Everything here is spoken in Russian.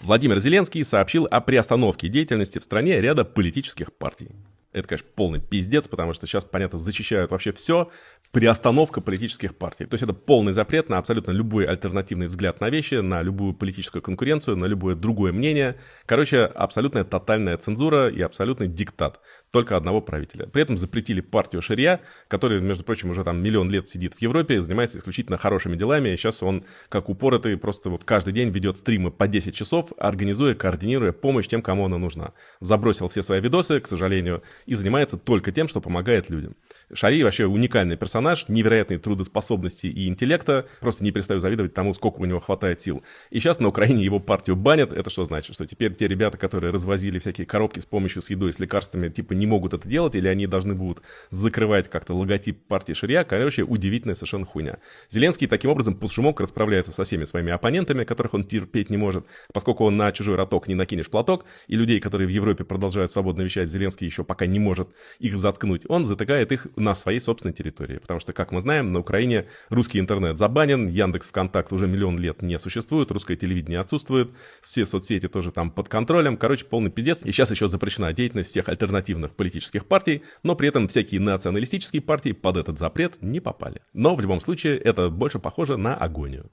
Владимир Зеленский сообщил о приостановке деятельности в стране ряда политических партий. Это, конечно, полный пиздец, потому что сейчас, понятно, зачищают вообще все, приостановка политических партий. То есть это полный запрет на абсолютно любой альтернативный взгляд на вещи, на любую политическую конкуренцию, на любое другое мнение. Короче, абсолютная тотальная цензура и абсолютный диктат только одного правителя. При этом запретили партию Шария, которая, между прочим, уже там миллион лет сидит в Европе, и занимается исключительно хорошими делами. И сейчас он, как упоротый, просто вот каждый день ведет стримы по 10 часов, организуя, координируя помощь тем, кому она нужна. Забросил все свои видосы, к сожалению, и занимается только тем, что помогает людям. Шари вообще уникальный персонаж, невероятной трудоспособности и интеллекта. Просто не перестаю завидовать тому, сколько у него хватает сил. И сейчас на Украине его партию банят. Это что значит? Что теперь те ребята, которые развозили всякие коробки с помощью с едой, с лекарствами, типа не могут это делать, или они должны будут закрывать как-то логотип партии Ширья. Короче, удивительная совершенно хуйня. Зеленский таким образом под шумок расправляется со всеми своими оппонентами, которых он терпеть не может, поскольку он на чужой роток не накинешь платок, и людей, которые в Европе продолжают свободно вещать, Зеленский еще пока не может их заткнуть. Он затыкает их на своей собственной территории. Потому что, как мы знаем, на Украине русский интернет забанен, Яндекс ВКонтакт уже миллион лет не существует, русское телевидение отсутствует, все соцсети тоже там под контролем. Короче, полный пиздец. И сейчас еще запрещена деятельность всех альтернативных политических партий, но при этом всякие националистические партии под этот запрет не попали. Но в любом случае это больше похоже на агонию.